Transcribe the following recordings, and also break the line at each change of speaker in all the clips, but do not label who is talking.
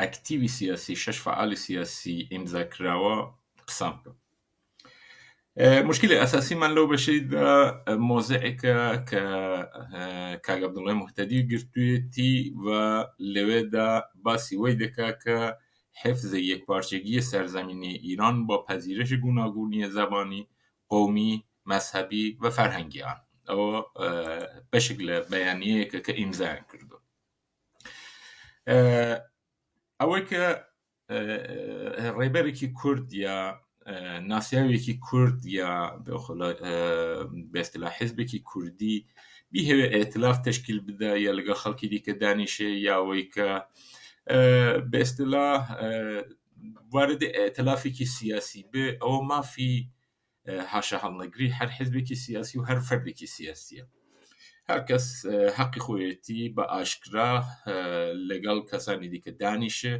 ئەکتیوی سیاسی شەش فەعالی سیاسی ئیمزا کراوە قسان بکەم مشکلی ئەساسی من لەو بەشیدا مۆزعێکە کە کاگ عبدالله مهتدی گرتوێتی و لەوێدا باسی وەی دەکا کە حفظ یک پارچگی سرزمینی ایران با پذیرش گوناگونی زبانی قومی مذهبی و فرهنگی آن ئەوە بەشێک لە بەیانەیەکە کە ئیمزایان کردو ئەوەی کە ڕێبەرێکی کورد یا ناسیاوێکی کورد یا بێستلا حزبێکی کوردی بیهوێ ئەتلاف تشکیل بدا یا لەگە خەڵکی دیکە دانیشێ یاوەی کە بێستلا واردی ئەتلافێکی سیاسی بێ ئەوە مافی هاشا هەڵنەگری هەر حزبێکی سیاسی و هەر فەردێکی سیاسیە هەر کەس حەقی خۆیەتی بە ئاشکرا لەگەڵ کەسانی دیکە دانیشێ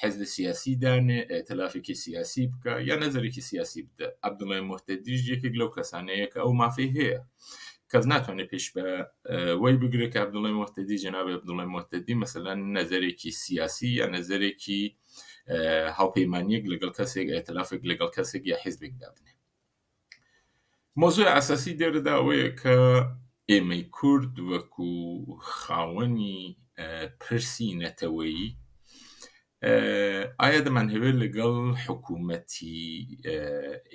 حزب سیاسی دانێ ئەتەلافێکی سیاسی بکە یا نەزەرێکی سیاسی بدە عبدمای مهتەدیش یەکێک لەو کەسانەیە کە ئەو مافی هەیە کەس ناتوانێت پێش بە وەی بگرێت کە عبدڵی مهتەدی جناب عبدڵی مهتەدی مثلەن نەزەرێکی سیاسی یا نەزەرێکی هاوپەیمانیەک لەگەڵ کەسێک ئەتلافێک لەگەڵ کەسێک یا حزبێک دابنێ مۆزوی ئاساسی دێرەدا ئەوەیە کە ئێمەی کورد وەکو خاوەنی پرسی نەتەوەیی ئایا دەمانهەوێت لەگەڵ حکوومەتی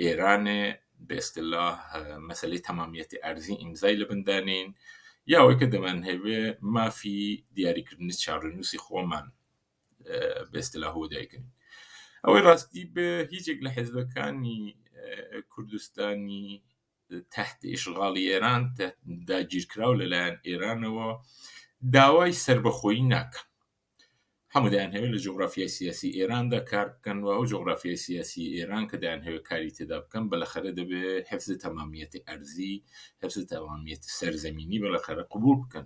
ئێرانێ بێستلا مەسلەی تەمامیەتی ئارزی ئیمزای لە بندانین یاوەی کە دەمانهەوێ مافی دیاریکردنی چاڕنووسی خۆمان بێستلا هو دایکن ئەوەی ڕاستی بێ هیچێک لە حزبەکانی کوردستانی تحت ئشغاڵی ئێران داگیرکراو لەلایەن ئێرانەوە داوای سربەخۆیی ناکەن هەمودایان هەوێت لە جغرافیای سیاسی ئێراندا کار بکەن و ئەو جغرافیای سیاسی ئێران کە دایان هەوێت کاری تێدا بکەن بەلەخەرە دەبێت حفز تەمامیەتی ئەرزی حفز تەوامیەتی سەرزەمینی بەلەخەرە قوبول بکەن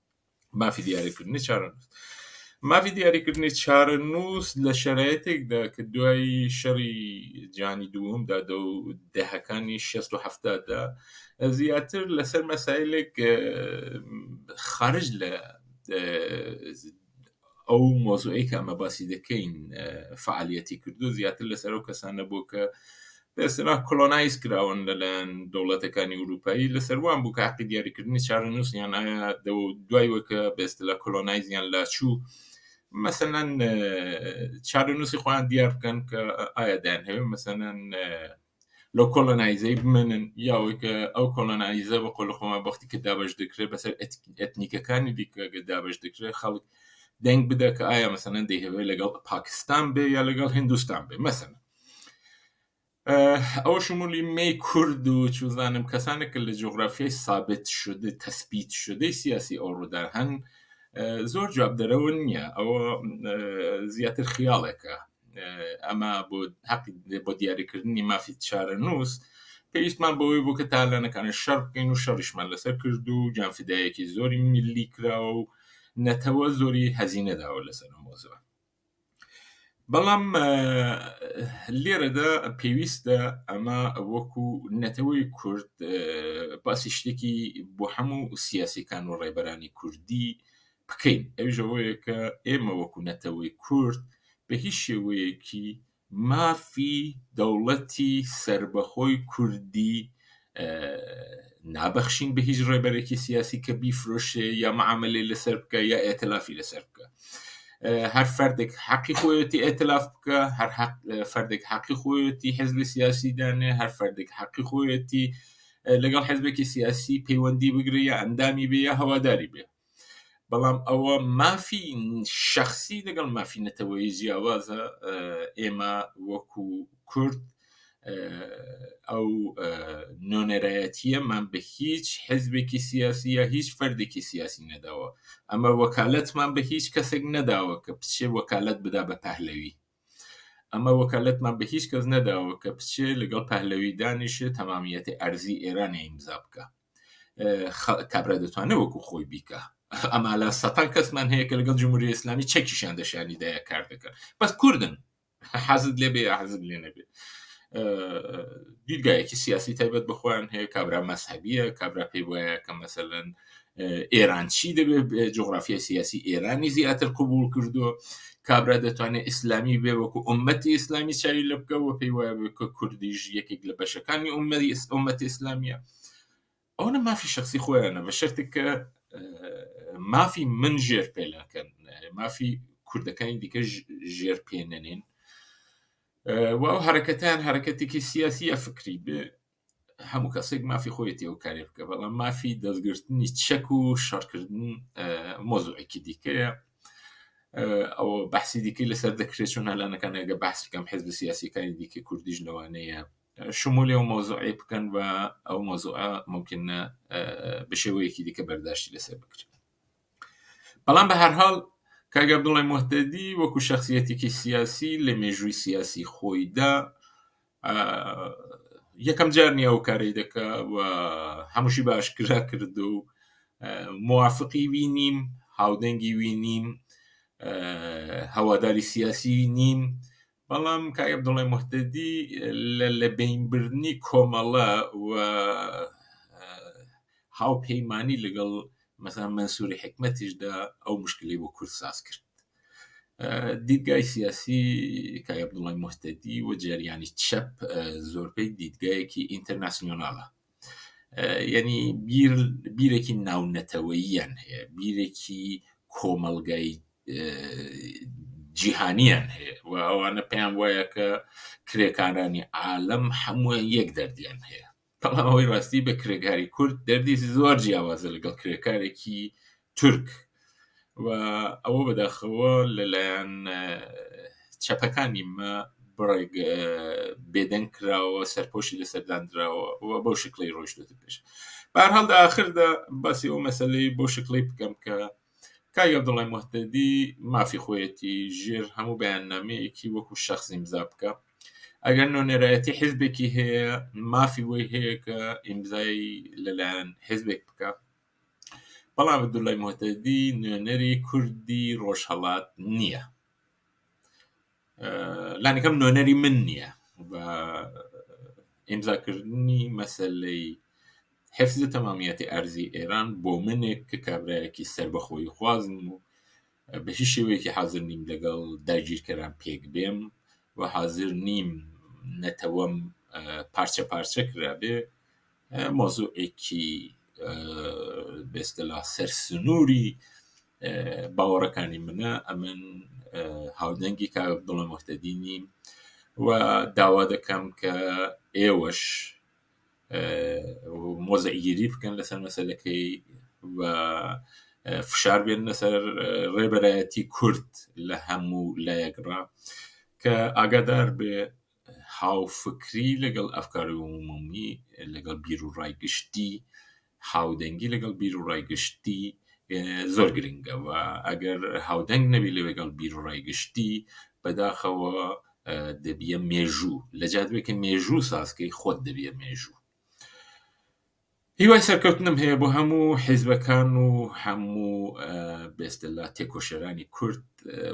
مافی دیاریکردنی چارەنووس مافی دیاریکردنی چارەنووس لە شەرایەتێکدا کە دوای شەڕی جانی دووەمدا دە و دەهەکانی شەست و هەفتادا زیاتر لەسەر مەسایلێک خارج لە ئەو مەوزوعەی کە ئەمە باسی دەکەین فعالیەتی کردو زیاتر لەسەر ئەو کەسانە بۆ کە بەسرا کلۆنایز کراون لەلایەن دەوڵەتەکانی وروپایی لەسەر وان بوو کاقی دیاریکردنی چارە نووسیان ئایا دوای وەکە بەستلا کلۆنایزیان لاچوو مەسەەن چارە نووسی خۆیان دیار بکەن کە ئایا دایان هەوێ مەسەەن لەو کۆلۆنایزەی بمێنن یا ئەوەی کە ئەو کۆلۆنایزە بە قۆلی خۆمان بەختی کە دابەش دەکرێت بەسەر ئەتنیکەکانی دیکە دابەش دەکرێت خەڵک دەنگ بدە کە ئایا مەسەنەن دەیهەوێت لەگەڵ پاکستان بێ یا لەگەڵ هندستان بێ مەسەن ئەو شمولی می کورد و چوزانم کەسانە کە لە جۆگرافیای سابت شد تەسبیت شدەی سیاسی ئەو ڕوودا هەن زۆر جوابدەرەوە نییە ئەوە زیاتر خیاڵێکە ئەمە بۆ حق بۆ دیاریکردنی مافی چارە نووس پێویستمان بەوەی بوو کە تالانەکانە شەر بکەین و شەڕیشمان لەسەر کرد و جانفدایەکی زۆری ملی کراوە و نەتەوە زۆری هەزینەداوە لەسەر مۆزەوە بەڵام لێرەدا پێویستە ئەمە وەکو نەتەوەی کورد باسی شتێکی بۆ هەموو سیاسەکان و ڕێبەرانی کوردی بکەین، ئەویش ئەوەیە کە ئێمە وەکو نەتەوەی کورد بە هیچ شێوەیەکی مافی دەوڵەتی سەربەخۆی کوردی نابەخشین بە هیچ ڕێبەرێکی سیاسی کە بیفرۆشێ یا معاملەی لەسەر بکە یا ئێتلافی لەسەر بکە هەر فەردێک حەقی خۆیەتی ئێتلاف بکە هەر فەردێک حەقی خۆیەتی حزبی سیاسی دانێ هەر فەردێک حەقی خۆیەتی لەگەڵ حزبێکی سیاسی پەیوەندی بگرە یا ئەندامی بێ یا هەواداری بێ بەڵام ئەوە مافی شەخسی لەگەڵ مافی نەتەوەیی جیاوازە ئێمە وەکو کورد ئەو نۆنەرایەتیەمان بە هیچ حزبێکی سیاسی یا هیچ فەردێکی سیاسی نەداوە ئەمە وەکالەتمان بە هیچ کەسێک نەداوە کە بچێ وەکالەت بدا بە پهلەوی ئەمە وەکالەتمان بە هیچ کەس نەداوە کە بچێ لەگەڵ پەهلەوی دانیشێ تەمامیەتی ئەرزی ئێرانە ئیمزا بکە کابرا دەتوانێت وەکو خۆی بیکە ئەمالا سەتان کەسمان هەیە کە لەگەڵ جمهوری ئسلامی چەکیشان دەشانی دایا کار دەکەن بەس کوردن حەزت لێ بێ حەزت لێ نەبێت دیدگایەکی سیاسی تایبەت بخۆیان هەیە کابرا مەسهبیە کابرا پێی وایە کە مەسەن ئێران چی دەبێت جغرافیای سیاسی ئێرانی زیاتر قوبول کردووە کابرا دەتوانێت ئیسلامی بێ وەکو ئومەتی ئیسلامی چاوی لە بکەوە پێی وایە کە کوردیش یەکێک لە بەشەکانی ئومەری ئومەت ئیسلامیە ئەوە مافی شخصی خۆیانە بە شەرتێک کە مافی من ژێر پێلاکەن مافی کوردەکانی دیکە ژێر پێنەنێن و ئەو حرەکەتیان حرەکەتێکی سیاسیە فکری بێ هەموو کەسێک مافی خۆیەتی ئەو کارێ بکە بەڵام مافی دەستگرتنی چەک و شەڕکردن مۆزوعێکی دیکەیە ئەو بەحسی دیکەی لەسەر دەکرێت چۆن هەلانەکان ئەگە باسی کەم حزب سیاسیەکانی دیکە کوردیش لەوانەیە شمولی ئەو مۆزوعی بکەن و ئەو مۆزوع ممکنە بشێوەیەکی دیکە بەرداشتی لەسەر بکرێت بەڵام بە هەرحاڵ کاگە بڵێ مهتەدی وەکو شخصیەتێکی سیاسی لە مێژووی سیاسی خۆیدا یەکەم جار نیە ئەو کارەی دەکا و هەمووشی باشکرا کرد و موافقی وی نیم هاودەنگی وی نیم هەواداری سیاسی نیم بەڵام کاگە دڵێ مهتەدی لە لە بینبرنی کۆمەڵە و هاوپەیمانانی لەگەڵ مەسان منسووری حکمەتیشدا ئەو مشکلی بۆ کورد ساز کرد دیدگای سیاسی کاک عەبدوڵای موهتەدی و جەریانی چەپ زۆربەی دیدگایەکی ئینتەرناسیۆناڵە یعنی بیر بیرێکی ناونەتەوەییان هەیە بیرێکی کۆمەڵگای جیهانیان هەیە و ئەوانە پێیان وایە کە کرێکارانی عالەم هەمووان یەک دەردیان هەیە بەڵام ئەوەی ڕاستی بە کرێکاری کورد دەردی زۆر جیاوازە لەگەڵ کرێکارێکی تورک و ئەوە بەداخەوە لەلایەن چەپەکانی مە بڕێک بێدەنگ کراوە سەرپۆشی لەسەرداندراوە و بەو شکلی ڕۆشتێت پێش بارهەڵدا آخردا باسی ئەو مەسلەی بۆ شکلی بکەم کە کاک عبداللە موهتەدی مافی خۆیەتی ژێر هەموو بەیاننامەیەکی وەکو شەخس ئیمزا بکا ئەگەر نۆنێرایەتی حزبێکی هەیە مافی وەی هەیە کە ئیمزای لەلایەن حزبێک بکا بەڵام عبداللە موهتەدی نوێنەری کوردی ڕۆژهەڵات نییە لانیکەم نۆنەری من نییە بە ئیمزاکردنی مەسلەی حفزە تەمامیەتی ئەرزی ئێران بۆ منێک کە کابراایەکی سربەخۆی خوازم و بە هیچ شێوەیەکی حازر نیم لەگەڵ داگیرکەران پێک بێم و حازر نیم نەتەوەم پارچە پارچە کرابێ مۆزوعێکی بێستلا سەر سنووری باوەڕەکانی منە ئەمن هاودەنگی کا دڵە مختدی نیم و داوا دەکەم کە ئێوەش مۆزەگیری بکەن لەسەر مەسلەکەی و فشار بێن لەسەر ڕێبەرایەتی کورد لە هەموو لایەکڕا کە ئاگادار بێ هاوفکری لەگەڵ ئەفکاری عمومی، لەگەڵ بیروڕای گشتی، هاودەنگی لەگەڵ بیروڕای گشتی زۆر گرنگە و ئەگەر هاودەنگ نەبی لەگەڵ بیروڕای گشتی بەداخەوە دەبیە مێژوو لەجیاتێکە مێژوو سازکەی خۆت دەبیە مێژوو. هیوای سەرکەوتنم هەیە بۆ هەموو حیزبەکان و هەموو بێستەللا تێکۆشەرانی کورد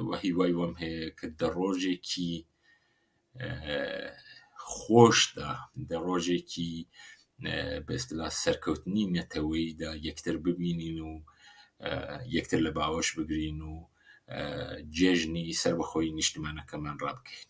و هیوای وەم هەیە کە دە ڕۆژێکی خۆشدا دە ڕۆژێکی بێستلا سەرکەوتنی نەتەوەیدا یەکتر ببینین و یەکتر لە باوەش بگرین و جێژنی سەر بەخۆی نیشتمانەکەمان ڕابکەین